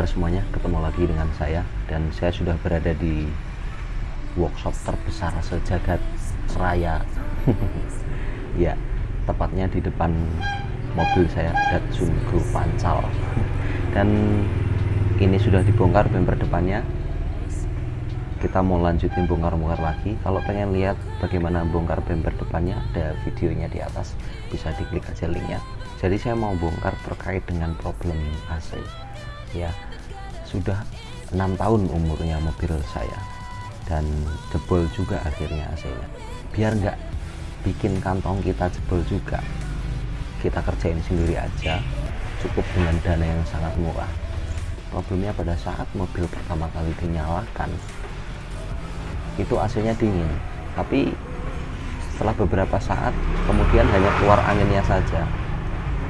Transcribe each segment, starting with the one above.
Kabar semuanya ketemu lagi dengan saya. Dan saya sudah berada di workshop terbesar sejagat raya ya tepatnya di depan mobil saya Datsun Go Pancal dan ini sudah dibongkar bumper depannya. Kita mau lanjutin bongkar-bongkar lagi. Kalau pengen lihat bagaimana bongkar bumper depannya ada videonya di atas. Bisa diklik aja linknya. Jadi saya mau bongkar terkait dengan problem AC ya sudah enam tahun umurnya mobil saya. Dan jebol juga akhirnya AC-nya biar nggak bikin kantong kita jebol juga kita kerjain sendiri aja cukup dengan dana yang sangat murah. Problemnya pada saat mobil pertama kali dinyalakan itu AC-nya dingin. Tapi setelah beberapa saat kemudian hanya keluar anginnya saja.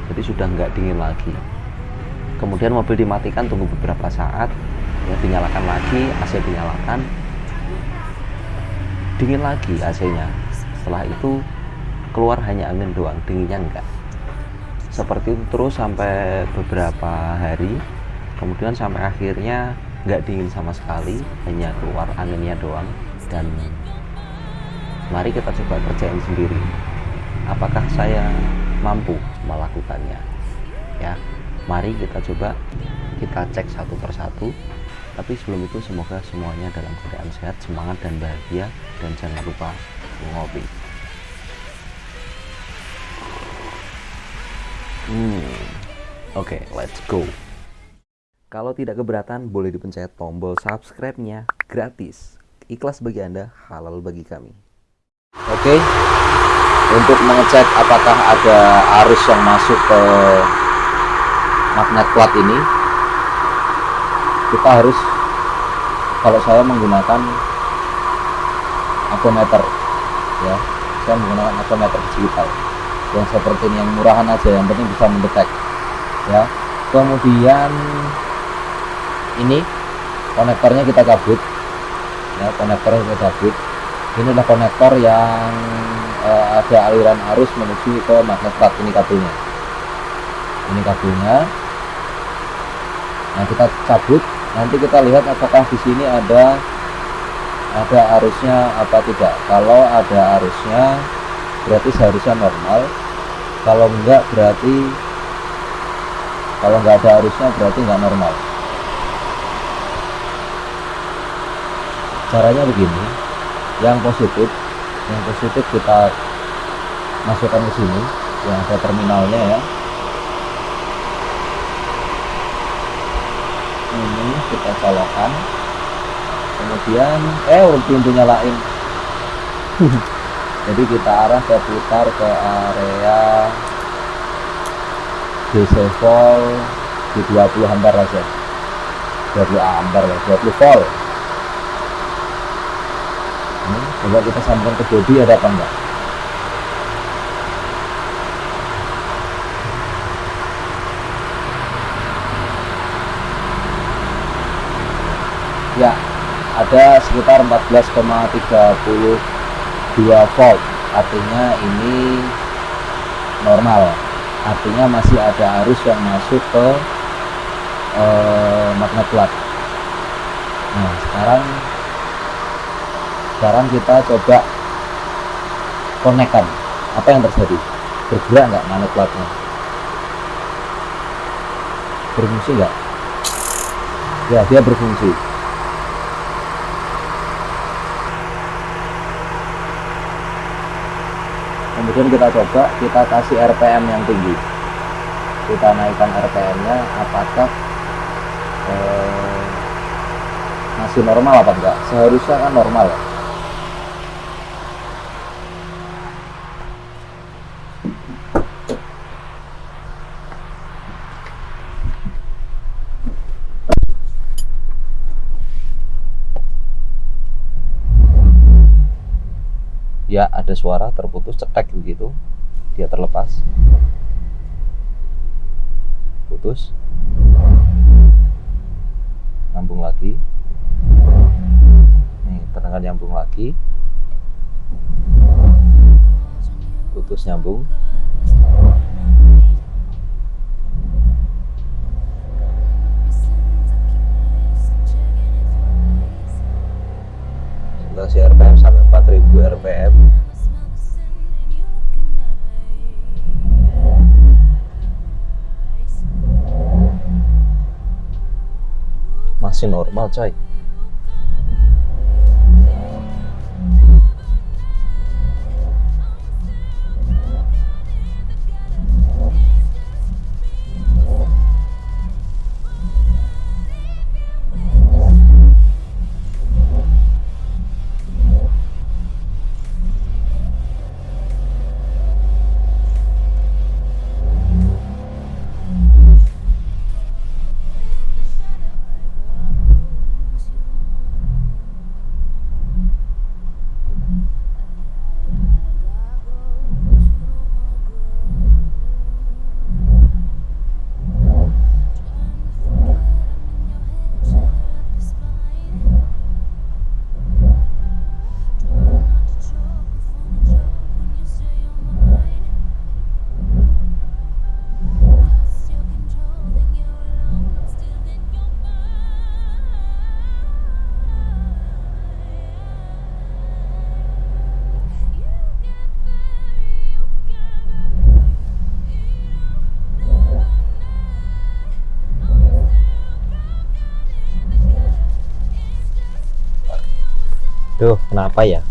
Jadi sudah nggak dingin lagi kemudian mobil dimatikan tunggu beberapa saat ya dinyalakan lagi AC dinyalakan. Dingin lagi AC nya setelah itu keluar hanya angin doang dinginnya enggak. Seperti itu terus sampai beberapa hari kemudian sampai akhirnya nggak dingin sama sekali hanya keluar anginnya doang. Dan mari kita coba kerjain sendiri. Apakah saya mampu melakukannya? Ya mari kita coba kita cek satu persatu. Tapi sebelum itu semoga semuanya dalam keadaan sehat semangat dan bahagia dan jangan lupa ngopi. Hmm oke okay, let's go. Kalau tidak keberatan boleh dipencet tombol subscribe-nya gratis. Ikhlas bagi anda halal bagi kami. Oke okay. untuk mengecek apakah ada arus yang masuk ke magnet plat ini kita harus kalau saya menggunakan apometer ya saya menggunakan apometer digital. Yang seperti ini yang murahan aja yang penting bisa mendetek ya. Kemudian ini konektornya kita cabut ya konektornya kita cabut ini adalah konektor yang uh, ada aliran arus menuju ke magnet plat ini kabelnya. Ini kabelnya nah kita cabut. Nanti kita lihat apakah di sini ada ada arusnya apa tidak. Kalau ada arusnya berarti seharusnya normal. Kalau enggak berarti kalau enggak ada arusnya berarti enggak normal. Caranya begini. Yang positif yang positif kita masukkan ke sini yang ada terminalnya ya ini kita colokkan kemudian eh pintu nyalain. Jadi kita arah ke putar ke area DC volt di 20 ampere aja 20 ampere ya 20 volt ini coba kita sambungkan ke bodi ada apa enggak ya ada sekitar 14,32 volt. Artinya ini normal. Artinya masih ada arus yang masuk ke eh, magnet plat. Nah sekarang sekarang kita coba konekkan apa yang terjadi. Bergerak nggak magnet platnya? Berfungsi nggak? Ya dia berfungsi kemudian kita coba kita kasih RPM yang tinggi. Kita naikkan RPM nya apakah eh, masih normal apa enggak? Seharusnya kan normal. Ya ya ada suara terputus cetek begitu dia terlepas. Putus. Nyambung lagi. Nih terdengar nyambung lagi. Putus nyambung masih normal coy kenapa ya?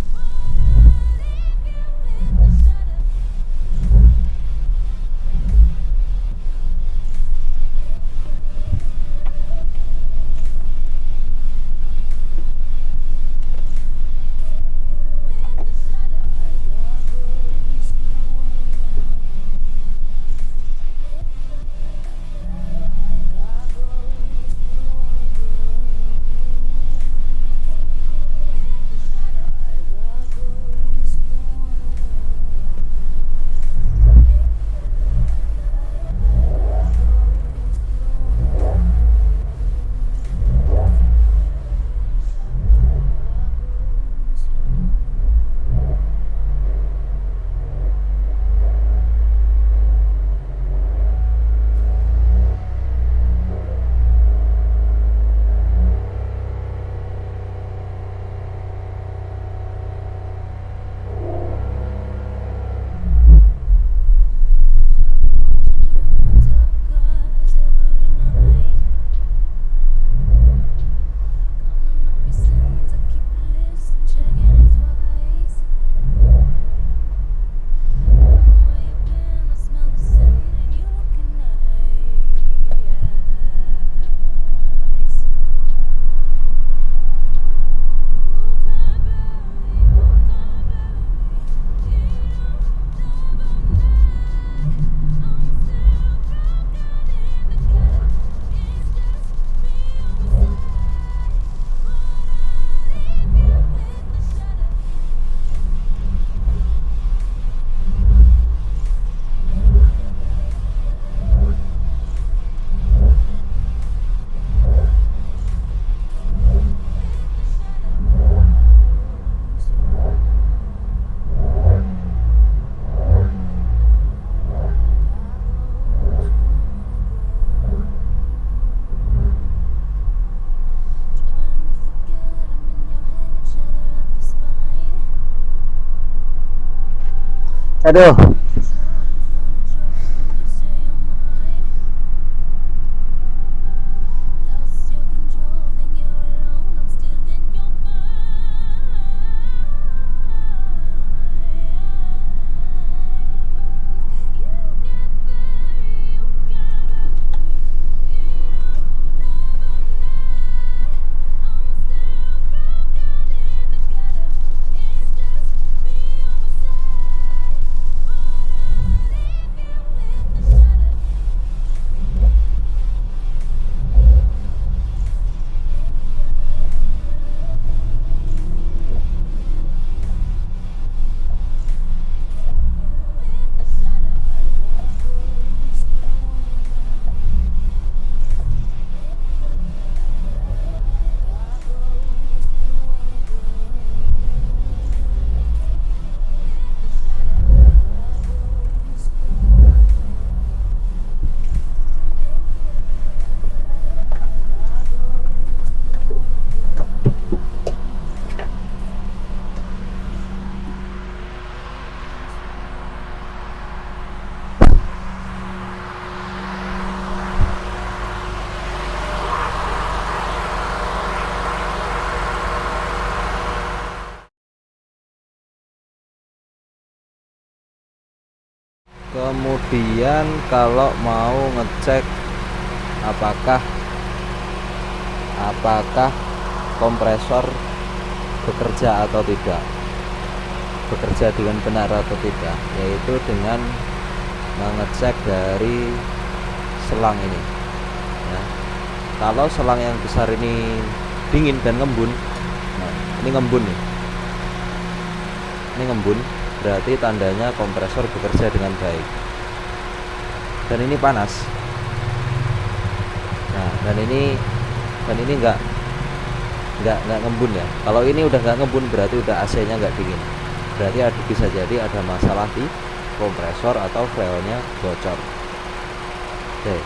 Cadê? Kemudian kalau mau ngecek apakah apakah kompresor bekerja atau tidak. Bekerja dengan benar atau tidak yaitu dengan mengecek dari selang ini ya. kalau selang yang besar ini dingin dan ngembun nah, ini ngembun nih. Ini ngembun berarti tandanya kompresor bekerja dengan baik dan ini panas. Nah dan ini dan ini enggak enggak enggak ngembun ya. Kalau ini udah enggak ngembun berarti udah AC nya enggak dingin. Berarti ada, bisa jadi ada masalah di kompresor atau freonnya bocor. Oke.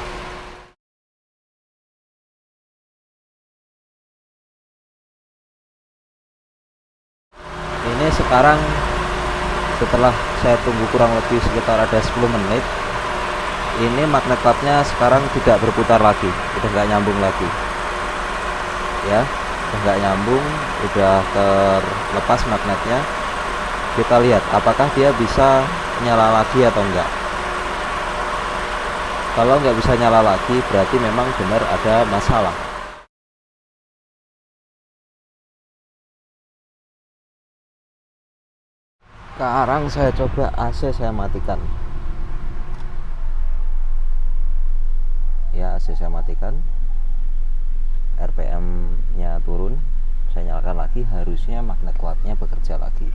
Ini sekarang setelah saya tunggu kurang lebih sekitar ada 10 menit ini magnet clutchnya sekarang tidak berputar lagi udah nggak nyambung lagi. Ya udah nggak nyambung udah terlepas magnetnya. Kita lihat apakah dia bisa nyala lagi atau enggak kalau nggak bisa nyala lagi berarti memang benar ada masalah. Sekarang saya coba AC saya matikan ya AC saya matikan. RPM nya turun. Saya nyalakan lagi harusnya magnet kuatnya bekerja lagi.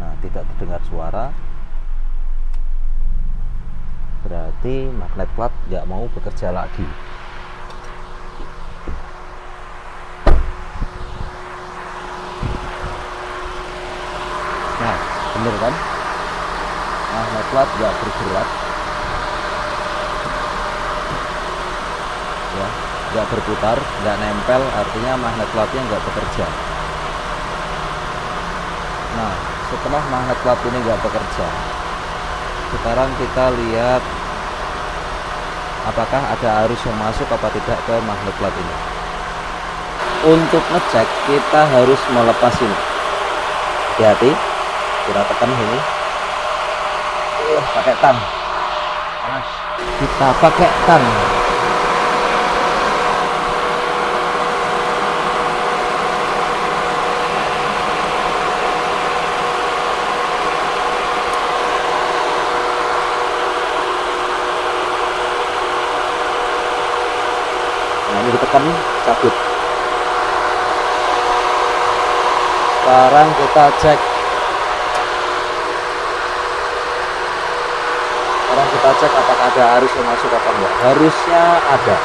Nah tidak terdengar suara. Berarti magnet plat nggak mau bekerja lagi bener kan? Magnet plat nggak bergerak. Ya nggak berputar nggak nempel artinya magnet platnya nggak bekerja. Nah setelah magnet plat ini nggak bekerja sekarang kita lihat apakah ada arus yang masuk apa tidak ke magnet plat ini. Untuk ngecek kita harus melepas ini. Hati-hati kita tekan ini. Uh, pakai tang kita pakai tang nah ini ditekan cabut. Sekarang kita cek sekarang kita cek apakah ada arus yang masuk apa enggak? Harusnya ada.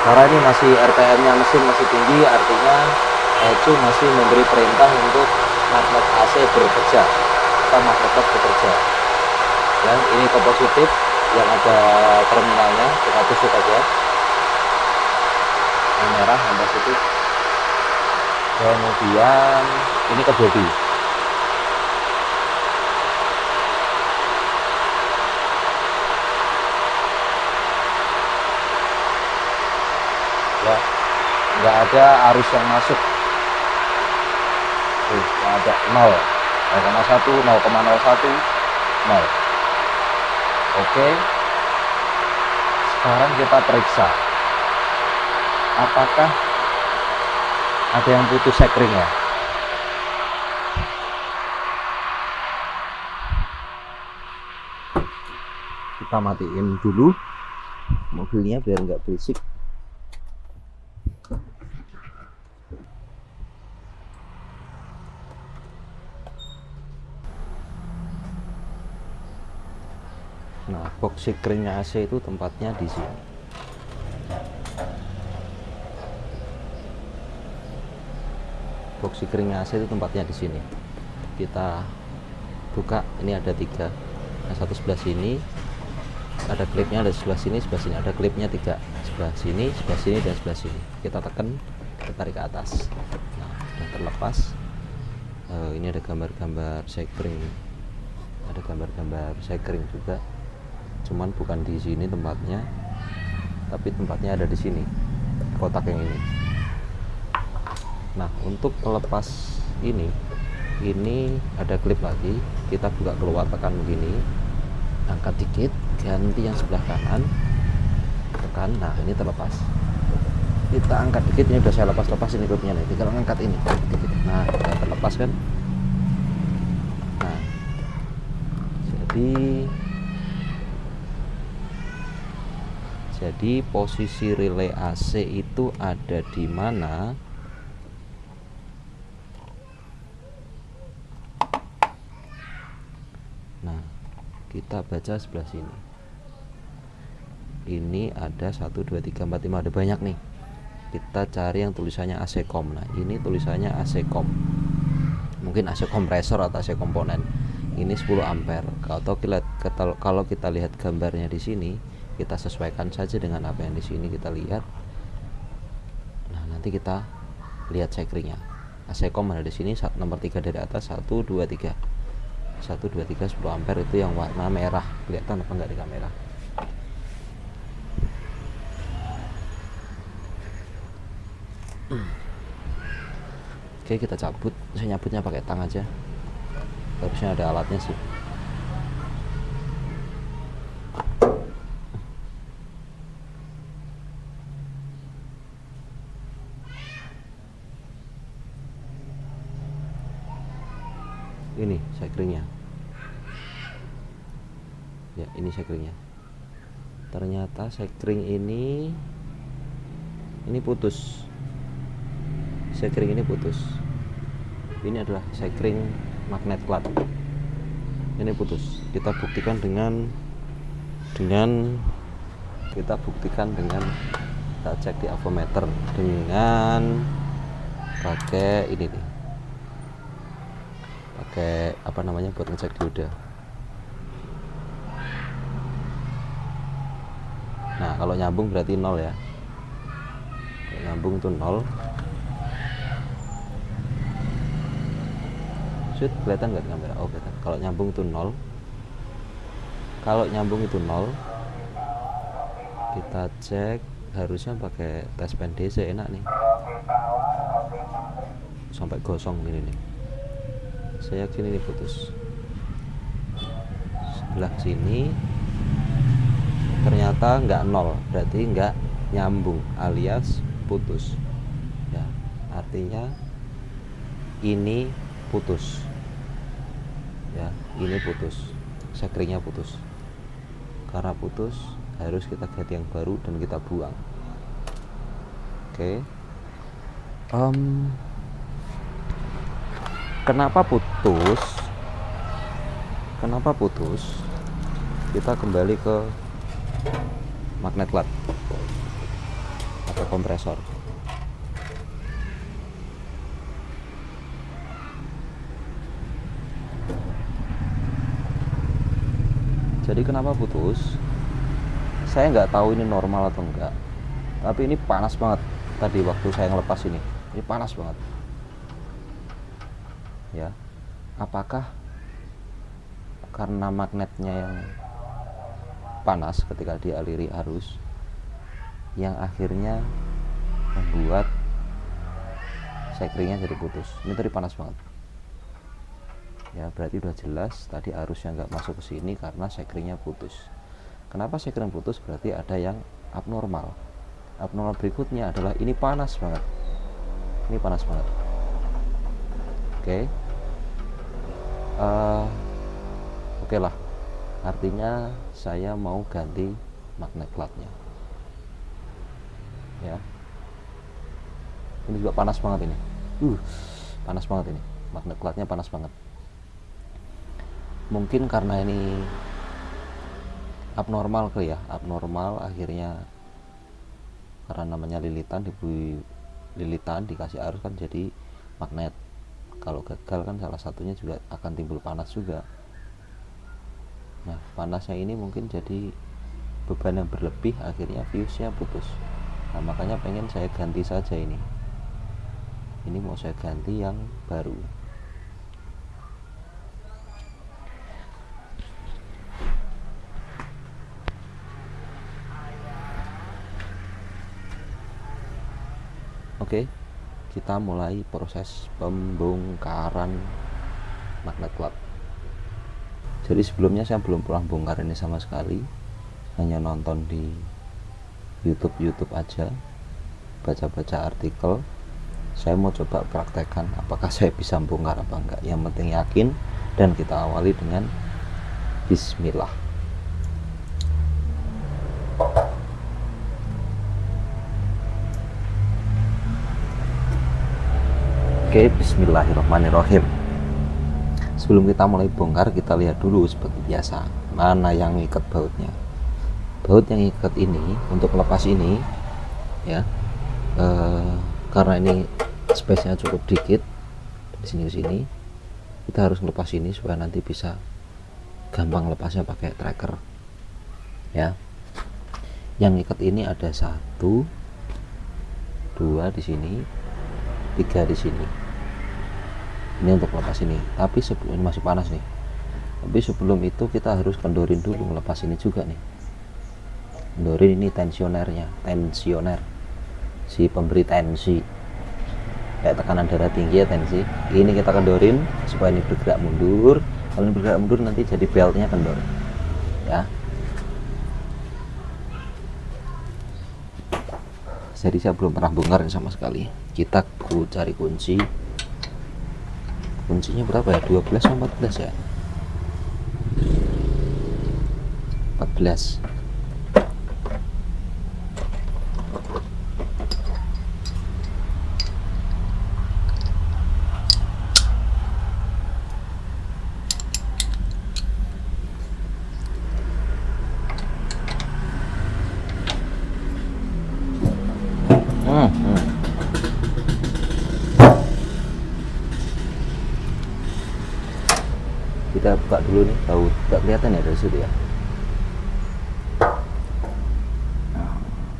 Karena ini masih RPM nya mesin masih tinggi artinya ECU masih memberi perintah untuk magnet AC bekerja atau magnet bekerja. Dan ini ke positif yang ada terminalnya kita tusuk aja. Yang merah yang positif. Kemudian ini ke body ya nggak ada arus yang masuk. Tuh, nggak ada 0 0,1 0,01 0 oke. Sekarang kita periksa. Apakah ada yang putus sekring ya kita matiin dulu mobilnya biar nggak berisik Nah, sekringnya AC itu tempatnya di sini. Box sekringnya AC itu tempatnya di sini. Kita buka, ini ada tiga. Yang satu sebelah sini, ada klipnya ada sebelah sini, sebelah sini ada klipnya tiga. Sebelah sini, sebelah sini, dan sebelah sini. Kita tekan, kita tarik ke atas. Nah, sudah terlepas. Uh, ini ada gambar-gambar sekring, ada gambar-gambar sekring juga cuman bukan di sini tempatnya tapi tempatnya ada di sini kotak yang ini. Nah untuk melepas ini ini ada klip lagi. Kita buka keluar tekan begini angkat dikit ganti yang sebelah kanan tekan. Nah ini terlepas. Kita angkat dikit ini udah saya lepas-lepas ini klipnya nih. Tinggal angkat ini dikit. nah terlepas kan? Nah jadi jadi posisi relay AC itu ada di mana? Nah kita baca sebelah sini. Ini ada 1 2 3 4 5 ada banyak nih. Kita cari yang tulisannya AC COM. Nah ini tulisannya AC COM. Mungkin AC kompresor atau AC komponen. Ini 10 ampere. Kalau kita kalau kita lihat gambarnya di sini kita sesuaikan saja dengan apa yang di sini kita lihat. Nah nanti kita lihat sekringnya. AC COM ada di sini nomor 3 dari atas 1 2 3 1 2 3 10 ampere itu yang warna merah. Kelihatan apa enggak di kamera? Oke kita cabut. Saya nyabutnya pakai tang aja. Harusnya ada alatnya sih ini sekringnya. Ya ini sekringnya. Ternyata sekring ini ini putus. Sekring ini putus. Ini adalah sekring magnet plat. Ini putus. Kita buktikan dengan dengan kita buktikan dengan kita cek di avometer dengan pakai ini nih pakai apa namanya buat ngecek dioda nah kalau nyambung berarti nol ya kalau nyambung tuh nol Shoot, kelihatan nggak di kamera? Oh kelihatan. Kalau nyambung itu nol. Kalau nyambung itu nol, kita cek harusnya pakai tes pen enak nih. Sampai gosong ini nih. Saya yakin ini putus. Sebelah sini ternyata nggak nol, berarti nggak nyambung alias putus. Ya, artinya ini putus ya ini putus sekringnya putus karena putus harus kita ganti yang baru dan kita buang oke okay. um, kenapa putus? Kenapa putus? Kita kembali ke magnet lat atau kompresor. Jadi kenapa putus? Saya nggak tahu ini normal atau enggak. Tapi ini panas banget. Tadi waktu saya ngelepas ini. Ini panas banget ya. Apakah karena magnetnya yang panas ketika dialiri arus yang akhirnya membuat sekringnya jadi putus? Ini tadi panas banget. Ya berarti udah jelas tadi arusnya nggak masuk ke sini karena sekringnya putus. Kenapa sekring putus? Berarti ada yang abnormal. Abnormal berikutnya adalah ini panas banget. Ini panas banget. Oke. okay. Uh, oke okay lah. Artinya saya mau ganti magnet platnya. Ya. Ini juga panas banget ini. Uh panas banget ini. Magnet platnya panas banget. Mungkin karena ini abnormal kali ya. Abnormal akhirnya karena namanya lilitan dibui lilitan dikasih arus kan jadi magnet kalau gagal kan salah satunya juga akan timbul panas juga. Nah panasnya ini mungkin jadi beban yang berlebih akhirnya fuse-nya putus. Nah makanya pengen saya ganti saja ini. Ini mau saya ganti yang baru. Oke, kita mulai proses pembongkaran magnet klot jadi sebelumnya saya belum pernah bongkar ini sama sekali. Hanya nonton di YouTube YouTube aja baca-baca artikel. Saya mau coba praktekkan apakah saya bisa bongkar apa enggak. Yang penting yakin dan kita awali dengan Bismillah Oke, bismillahirrahmanirrahim. Sebelum kita mulai bongkar, kita lihat dulu seperti biasa, mana yang ikat bautnya. Baut yang ikat ini untuk lepas ini ya. Eh, karena ini space-nya cukup dikit dari sini ke sini, kita harus lepas ini supaya nanti bisa gampang lepasnya pakai tracker. Ya. Yang ikat ini ada satu, dua di sini, tiga di sini ini untuk lepas ini. Tapi sebelum ini masih panas nih. Tapi sebelum itu kita harus kendorin dulu melepas ini juga nih. Kendorin ini tensionernya tensioner. Si pemberi tensi. Kayak tekanan darah tinggi ya tensi. Ini kita kendorin supaya ini bergerak mundur. Kalau ini bergerak mundur nanti jadi beltnya kendor. Ya. Jadi saya belum pernah bongkar sama sekali. Kita cari kunci kuncinya berapa ya? 12 atau 14 ya? 14 kita buka dulu nih tahu tidak dari situ ya.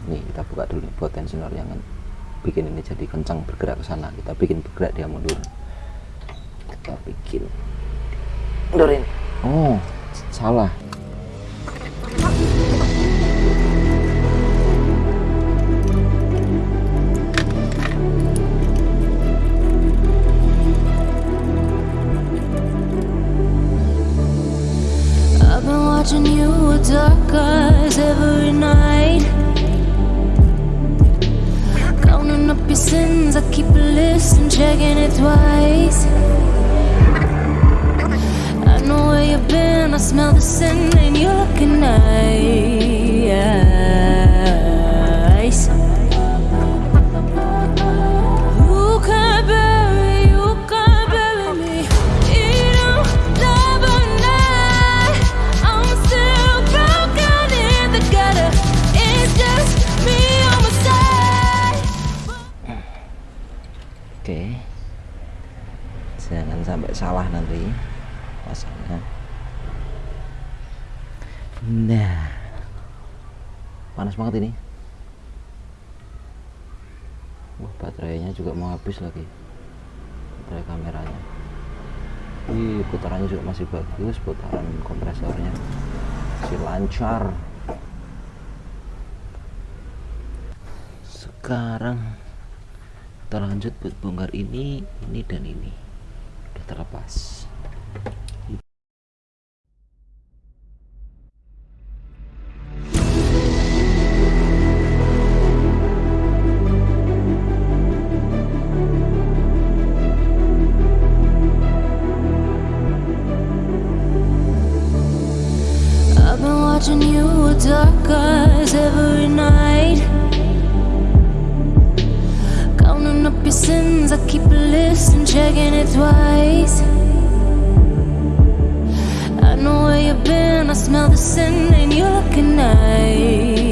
Nih kita buka dulu nih buat tensioner yang bikin ini jadi kencang bergerak ke sana. Kita bikin bergerak dia mundur. Kita bikin. Mundurin. Oh salah checking it twice. I know where you've been, I smell the sin and you're looking nice pasangnya nah panas banget ini. Wah baterainya juga mau habis lagi. Baterai kameranya. Ih, putarannya juga masih bagus putaran kompresornya masih lancar. Sekarang kita lanjut buat bongkar ini ini dan ini. Terlepas watching you with dark eyes every night. Counting up your sins, I keep a list and checking it twice know where you've been, I smell the sin and you're looking nice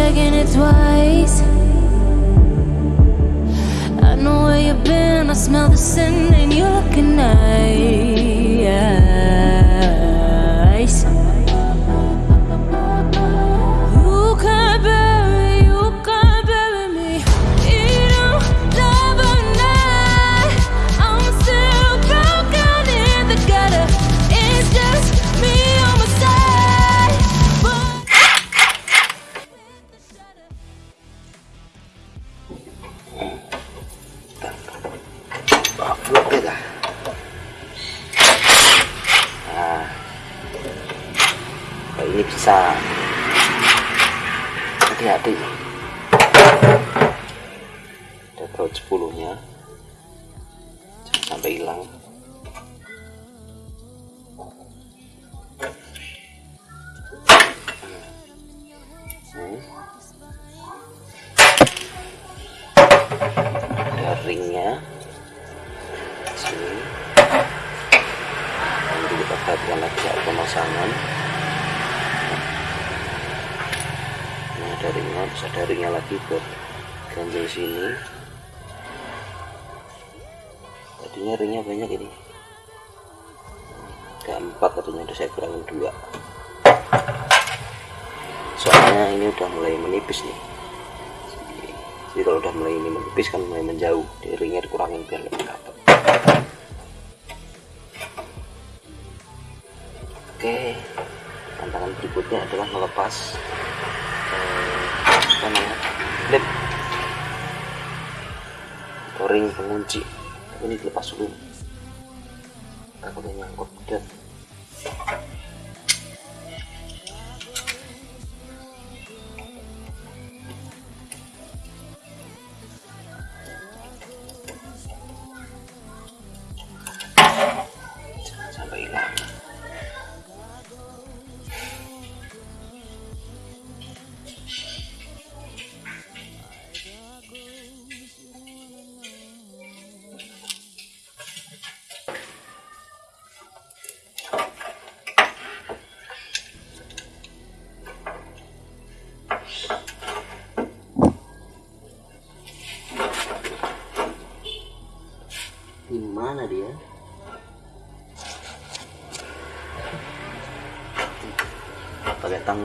checking it twice. I know where you've been, I smell the sin, and you're looking nice. Yeah.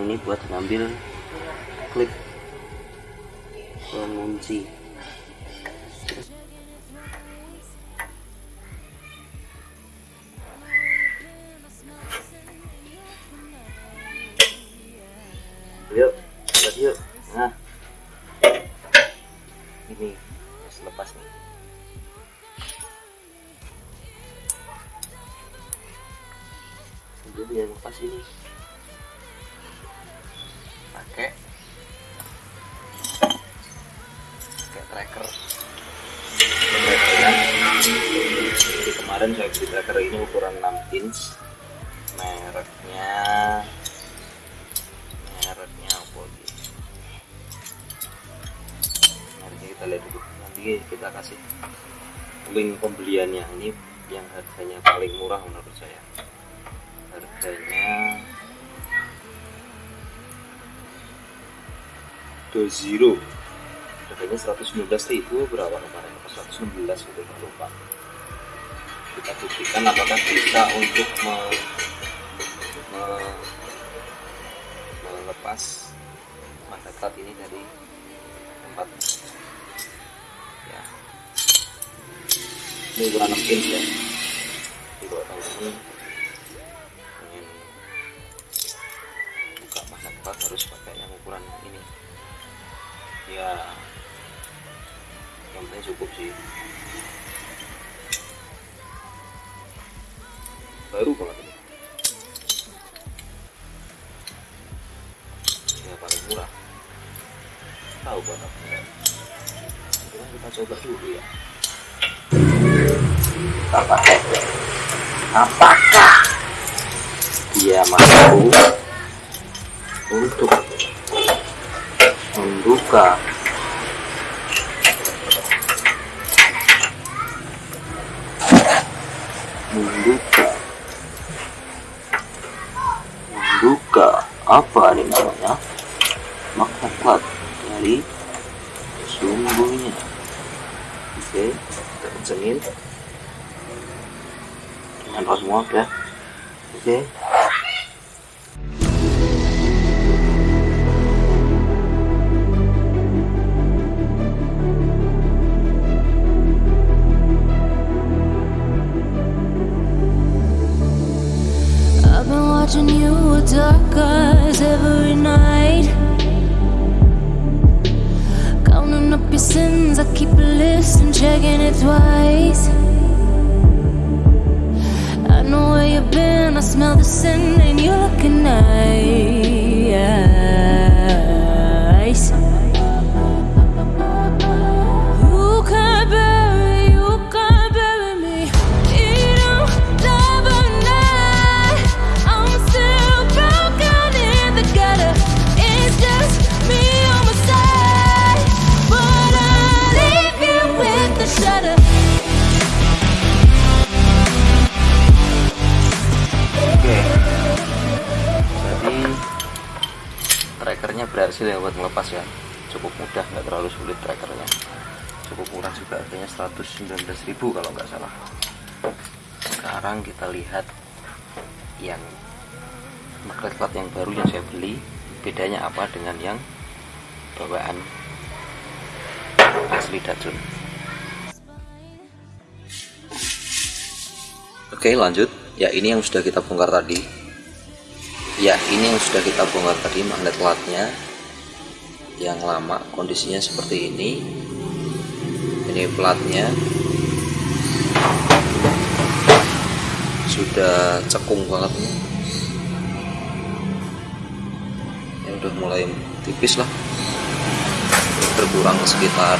ini buat ngambil Dozero harganya 119.000 berapa kemarin? 116 gitu lupa. Kita buktikan apakah bisa untuk me, me, melepas magnet ini dari tempat. Ya. Ini ukuran 6 inch ya. Jadi kalau teman-teman pengen yang penting cukup sih. Baru banget ini. Ya paling murah. Tahu berapa Cuma kita coba dulu ya. Kita pakai apakah dia mampu untuk membuka membuka. Membuka. Apa ini namanya? Plat dari sumbunya oke kita kencengin dengan semua ya oke. I've watching you with dark eyes every night. Counting up your sins, I keep a list and checking it twice. I know where you've been, I smell the sin, and you're looking nice. Trackernya berhasil ya buat melepas ya. Cukup mudah, nggak terlalu sulit trackernya. Cukup murah juga harganya 119.000 kalau nggak salah. Sekarang kita lihat yang magnet plat yang baru yang saya beli. Bedanya apa dengan yang bawaan asli Dacun. Oke lanjut ya ini yang sudah kita bongkar tadi ya ini yang sudah kita bongkar tadi magnet platnya yang lama kondisinya seperti ini. Ini platnya. Sudah cekung banget nih ya udah mulai tipis lah. Berkurang sekitar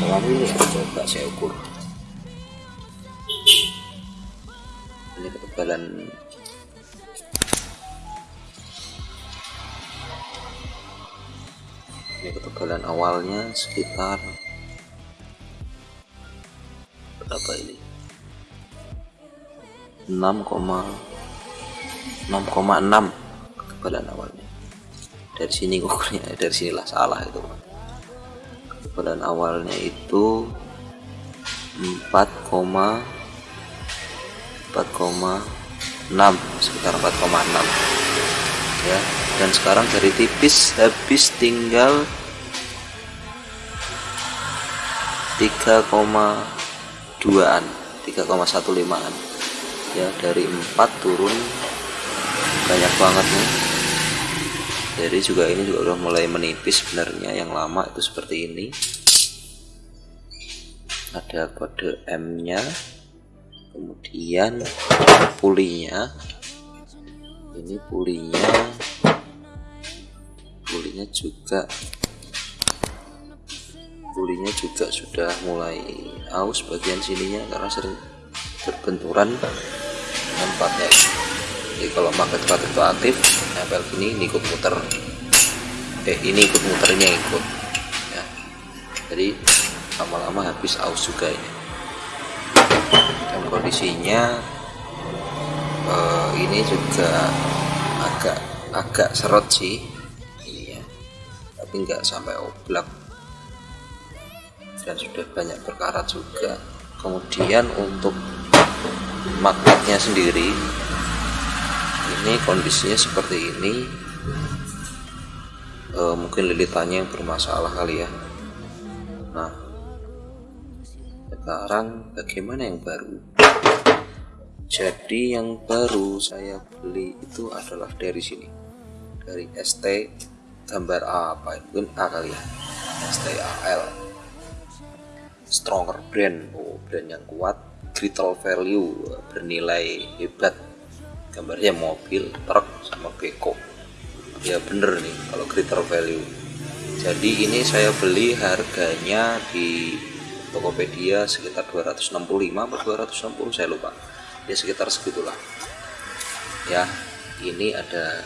berapa ini ya? Coba saya ukur. Ini ketebalan ini ketebalan awalnya sekitar berapa ini? 6, 6,6 ketebalan awalnya. Dari sini ukurnya dari sinilah salah itu ketebalan awalnya itu 4, 4,6 sekitar 4,6 ya dan sekarang dari tipis habis tinggal 3,2an 3,15an ya dari 4 turun banyak banget nih. Jadi juga ini juga udah mulai menipis sebenarnya yang lama itu seperti ini. Ada kode M nya kemudian pulinya. Ini pulinya pulinya juga. Pulinya juga sudah mulai aus bagian sininya karena sering berbenturan tempatnya jadi kalau magnet plat itu aktif nempel ini ikut muter. Eh ini ikut muternya ikut. Ya. Jadi lama-lama habis aus juga ini. Dan kondisinya eh, ini juga agak agak seret sih tapi nggak sampai oblak. Dan sudah banyak berkarat juga. Kemudian untuk magnetnya sendiri ini kondisinya seperti ini. Eh, mungkin lilitannya yang bermasalah kali ya. Nah sekarang bagaimana yang baru? Jadi yang baru saya beli itu adalah dari sini. Dari ST gambar apa mungkin A kali ya. STAL stronger brand. Oh brand yang kuat. Greater value. Bernilai hebat. Gambarnya mobil truk sama beko ya bener nih kalau greater value. Jadi ini saya beli harganya di Tokopedia sekitar 265 atau 260 saya lupa. Ya sekitar segitulah. Ya ini ada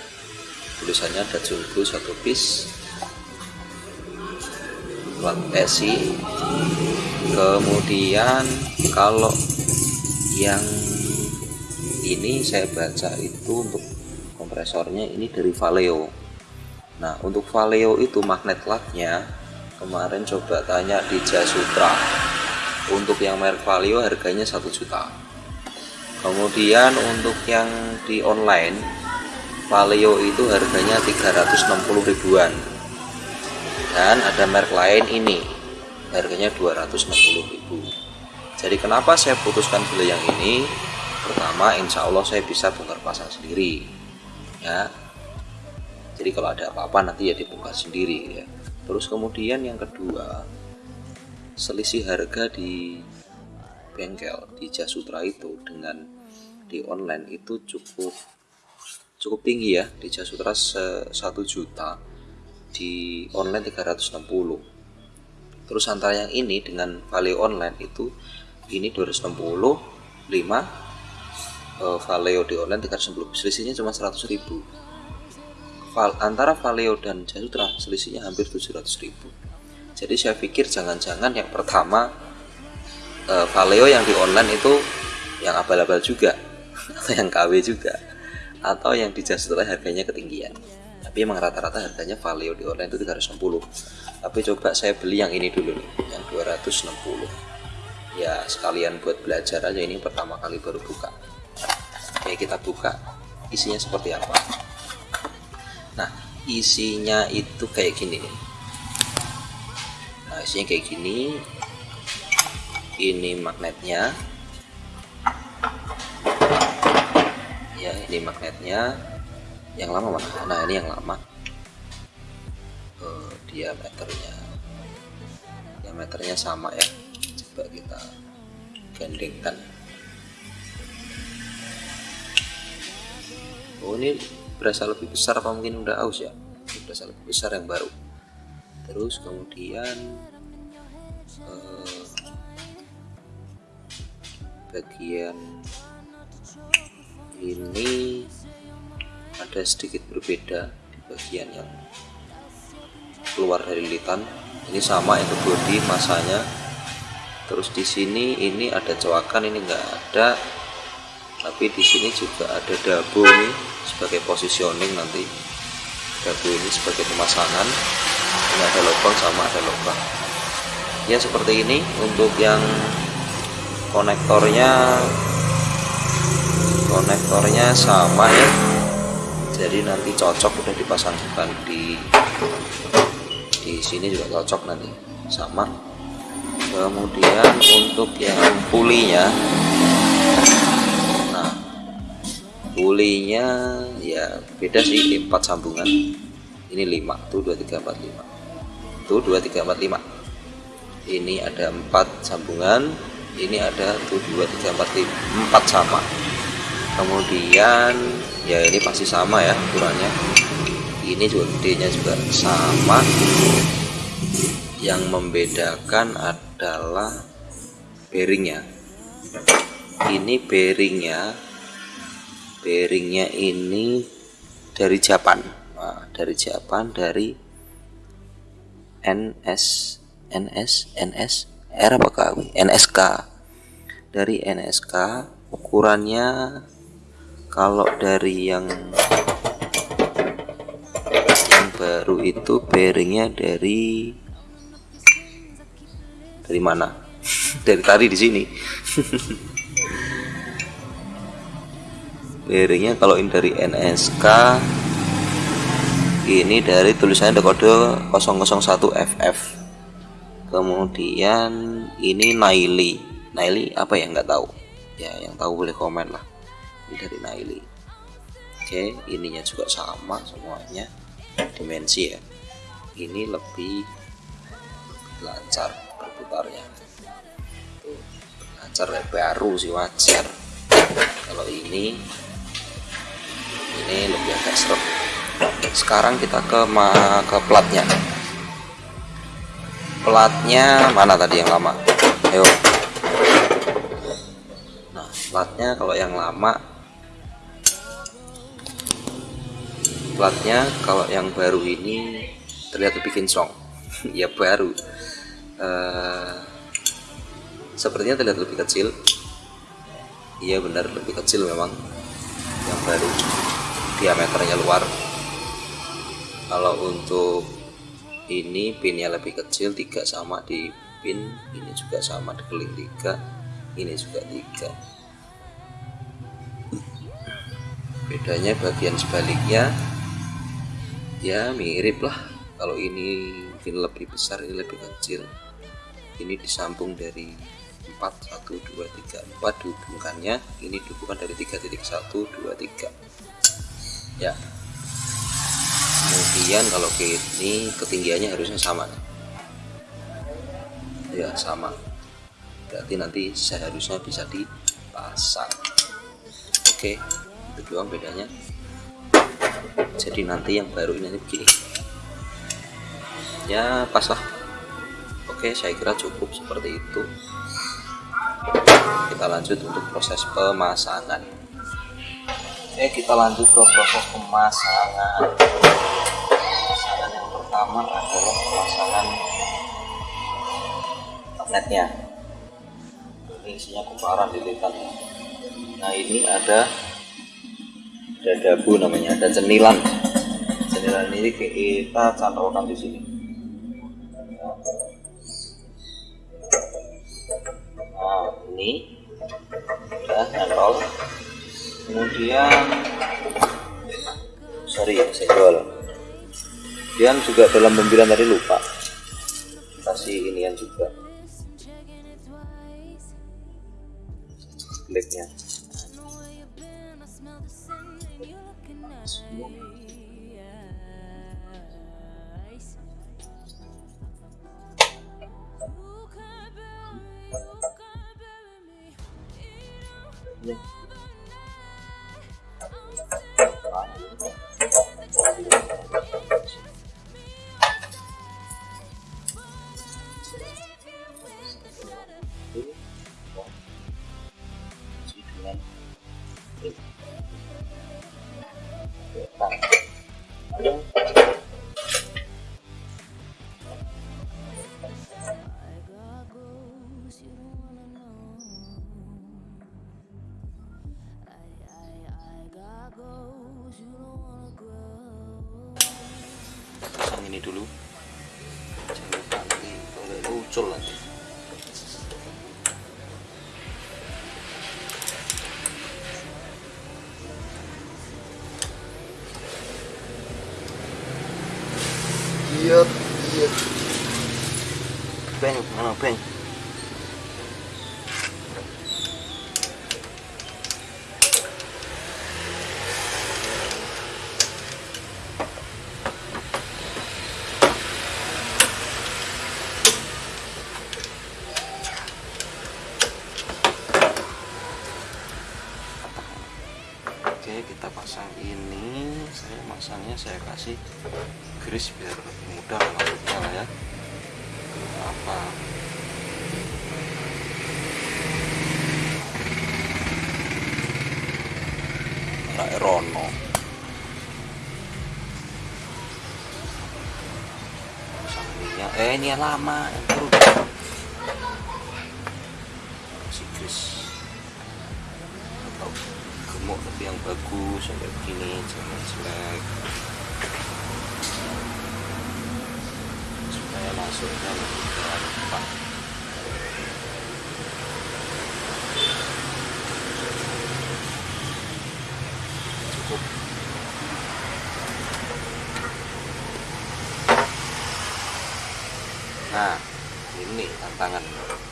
tulisannya ada junggu satu piece plat esi. Kemudian kalau yang ini saya baca itu untuk kompresornya ini dari Valeo. Nah untuk Valeo itu magnet laknya kemarin coba tanya di Jasutra. Untuk yang merek Valeo harganya satu juta. Kemudian untuk yang di online Valeo itu harganya 360 ribuan. Dan ada merek lain ini harganya 260 ribu. Jadi kenapa saya putuskan beli yang ini? Pertama insya Allah saya bisa bongkar pasang sendiri ya. Jadi kalau ada apa-apa nanti ya dibongkar sendiri ya. Terus kemudian yang kedua selisih harga di bengkel di Jasutra itu dengan di online itu cukup cukup tinggi ya di Jasutra satu juta di online 360 terus antara yang ini dengan value online itu ini 260 5 uh, Valeo di online 390 selisihnya cuma 100 ribu. Antara Valeo dan Jasutra selisihnya hampir 700 ribu. Jadi saya pikir jangan-jangan yang pertama uh, Valeo yang di online itu yang abal-abal juga atau yang KW juga atau yang di Jasutra harganya ketinggian. Tapi emang rata-rata harganya Valeo di online itu 360 tapi coba saya beli yang ini dulu nih yang 260 ya sekalian buat belajar aja ini pertama kali baru buka. Oke kita buka. Isinya seperti apa? Nah isinya itu kayak gini nih. Nah isinya kayak gini. Ini magnetnya ya ini magnetnya. Yang lama mana? Nah ini yang lama. Uh, diameternya. Diameternya sama ya. Coba kita gandengkan oh ini berasa lebih besar apa mungkin udah aus ya? Berasa lebih besar yang baru. Terus kemudian uh, bagian ini ada sedikit berbeda di bagian yang keluar dari lilitan ini sama itu body masanya. Terus di sini ini ada coakan ini enggak ada. Tapi di sini juga ada dabu nih sebagai positioning nanti. Dabu ini sebagai pemasangan. Ini ada lubang sama ada lubang. Ya seperti ini untuk yang konektornya konektornya sama ya. Jadi nanti cocok udah dipasangkan di di sini juga cocok nanti. Sama. Kemudian untuk yang pulinya. Nah pulinya ya beda sih empat sambungan. Ini 5 tuh 2345 tuh 2345 ini ada empat sambungan ini ada tuh 2345 empat sama kemudian ya ini pasti sama ya ukurannya ini juga gedenya juga sama. Yang membedakan adalah bearingnya. Ini bearingnya bearingnya ini dari Japan. Nah, dari Japan dari NS NS NS R apa KW NSK dari NSK ukurannya kalau dari yang yang baru itu bearingnya dari dari mana? Dari tadi di sini. Bearingnya kalau ini dari NSK ini dari tulisannya kode 001 FF kemudian ini Naili. Naili apa ya? Nggak tahu. Ya yang tahu boleh komen lah ini dari Naili oke ininya juga sama semuanya. Dimensi ya. Ini lebih lancar berputarnya lancar ya, baru sih wajar. Kalau ini ini lebih agak seret sekarang kita ke ke platnya. Platnya mana tadi yang lama? Ayo. Nah platnya kalau yang lama platnya kalau yang baru ini terlihat lebih kinclong ya baru. Eh, sepertinya terlihat lebih kecil. Iya benar lebih kecil memang yang baru. Diameternya luar. Kalau untuk ini pinnya lebih kecil tiga sama di pin ini juga sama di keling tiga ini juga tiga. Bedanya bagian sebaliknya ya mirip lah. Kalau ini mungkin lebih besar ini lebih kecil. Ini disambung dari 4 1 2 3 4 dihubungkannya. Ini dihubungkan dari 3.1 2 3 ya. Kemudian kalau ini ketinggiannya harusnya sama. Ya sama. Berarti nanti seharusnya bisa dipasang. Oke itu doang bedanya jadi nanti yang baru ini begini ya pas lah. Oke saya kira cukup seperti itu. Kita lanjut untuk proses pemasangan. Oke kita lanjut ke proses pemasangan. Pemasangan yang pertama adalah pemasangan magnetnya ini isinya kumparan lilitan. Nah ini ada ada dabu namanya ada cenilan cenilan ini kita cantolkan di sini. Nah ini udah nyantol kemudian sorry ya senggol kemudian juga dalam pembilan tadi lupa. Kasih inian juga kliknya dengan yang lama yang baru tipis atau gemuk tapi yang bagus sampai begini jangan jelek supaya masuknya lebih gampang cukup nah ini tantangan tantangan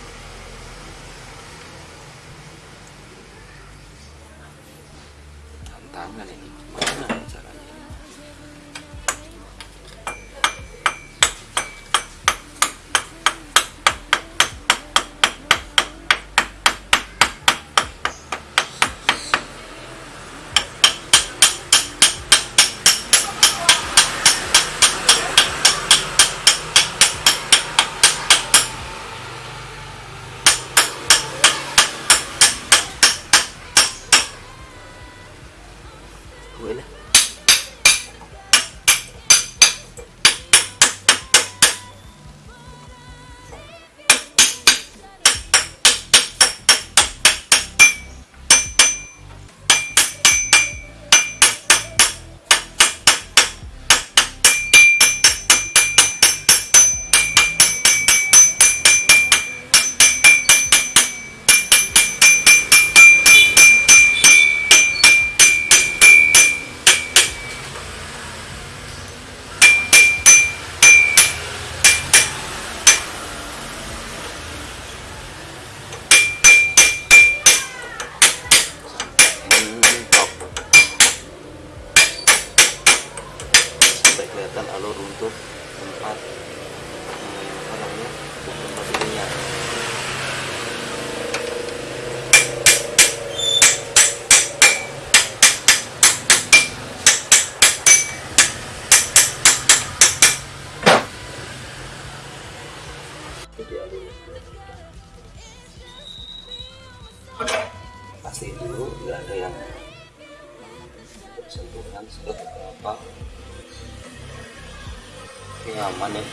ini aman ya.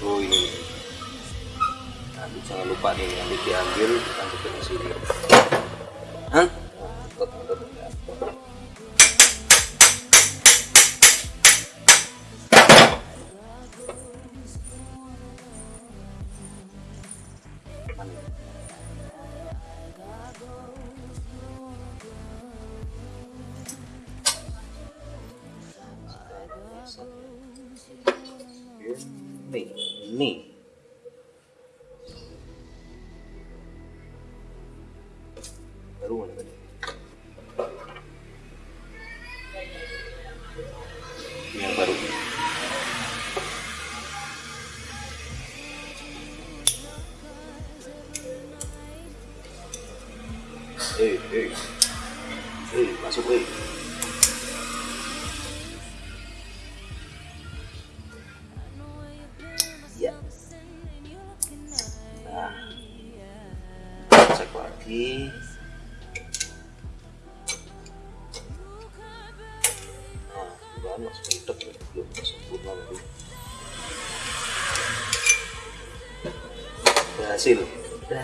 Oh ini. Nanti jangan lupa nih nanti diambil kita ke sini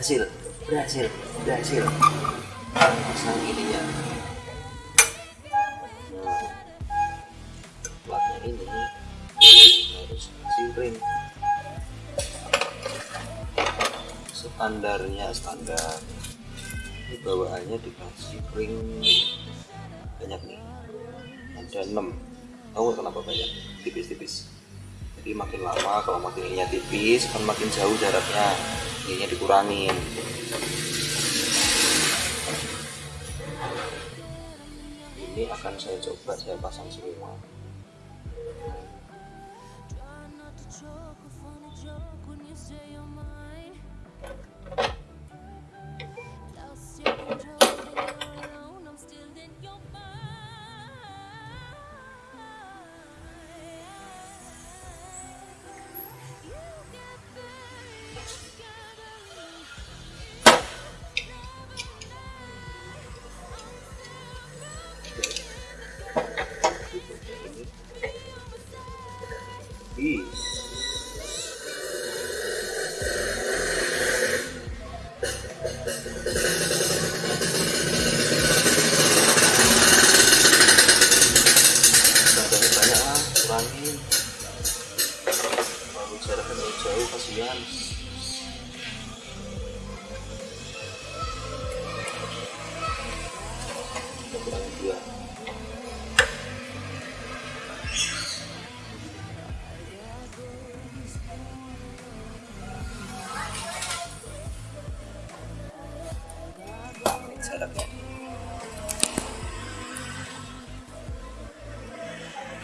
berhasil, berhasil, berhasil. Pasang ininya platnya ini harus standarnya standar. Ini bawaannya dikasih ring banyak nih. Ada 6 tahu kenapa banyak? Tipis-tipis. Jadi makin lama kalau makin tipis kan makin jauh jaraknya ininya dikurangin. Ini akan saya coba saya pasang semua. ini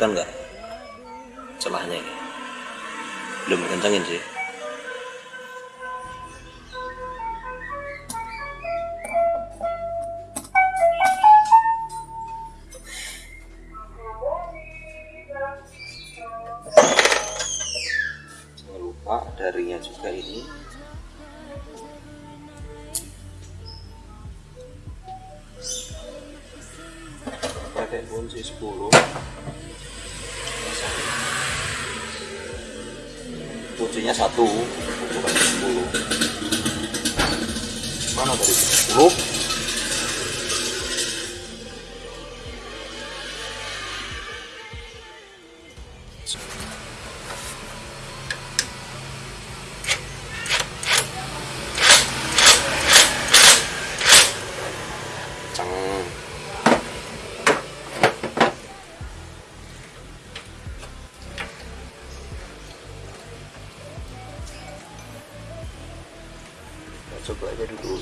kelihatan nggak? Celahnya ini. Belum kencangin sih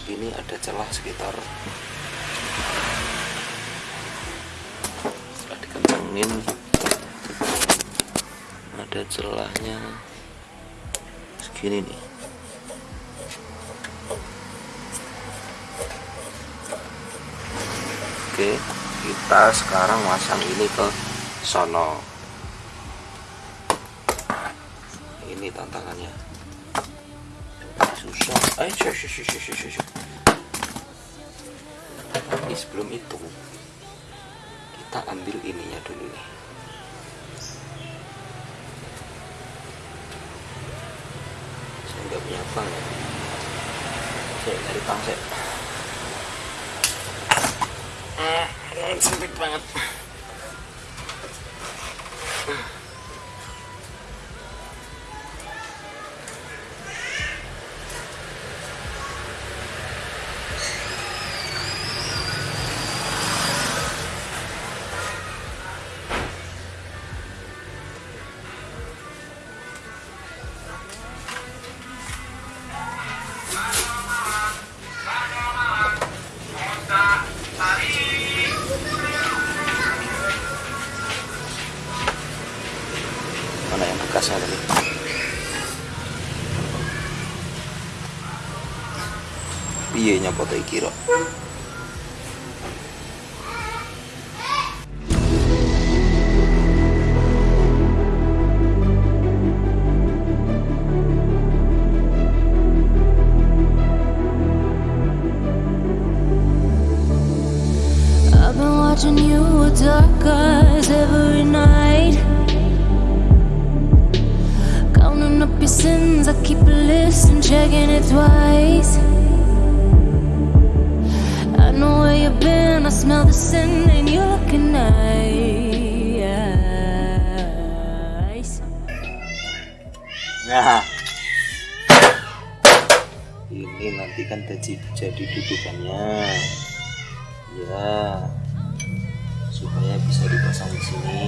ini ada celah sekitar setelah dikencengin ada celahnya segini nih Oke, kita sekarang masang ini ke sono. Ini tantangannya. Susah. Ayo, shoo, shoo, shoo, sebelum itu, kita ambil ininya dulu nih. I've been watching you with dark eyes every night. Counting up your sins, I keep a list and checking it twice. Know. Nah. Ini nanti kan jadi jadi dudukannya. Ya. Supaya bisa dipasang di sini.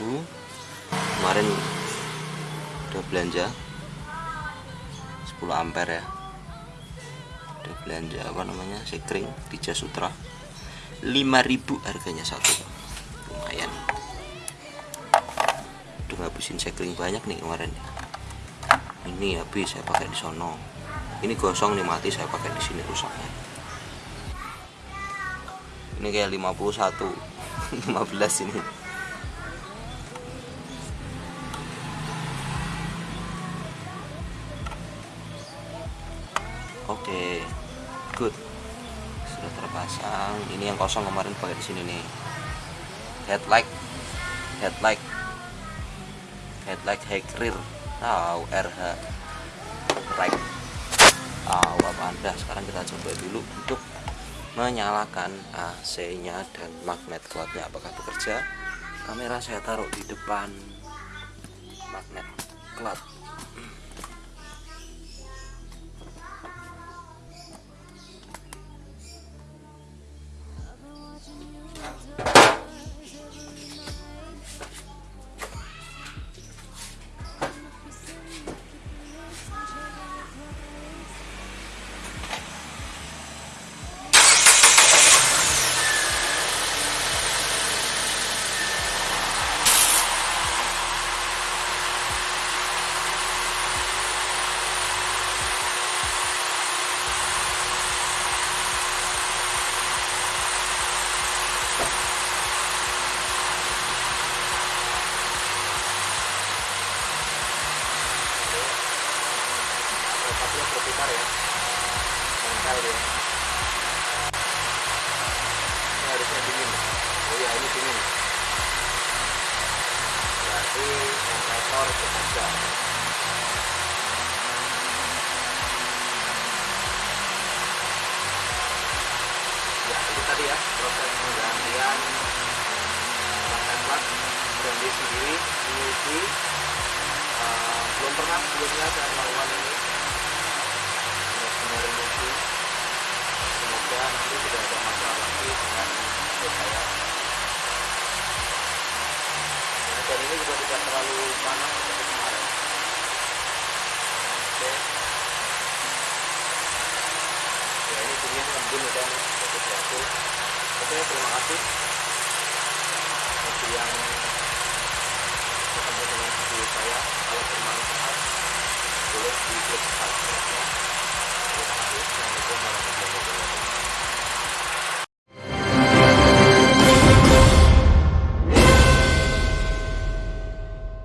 satu kemarin udah belanja. 10 ampere ya. Udah belanja apa namanya? Sekring di Sutra. 5000 harganya satu. Lumayan. Udah ngabisin sekring banyak nih kemarin. Ini habis saya pakai di sono. Ini gosong nih mati saya pakai di sini rusaknya. Ini kayak 51 15 ini. good sudah terpasang. Ini yang kosong kemarin pakai di sini nih. Headlight headlight headlight high rear oh, RH right. Oh, apa anda sekarang kita coba dulu untuk menyalakan AC nya dan magnet kuatnya. Apakah bekerja? Kamera saya taruh di depan magnet clutch